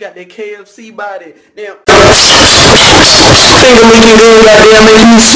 Got that KFC body. Damn. Finger licking good, goddamn, making me sweat.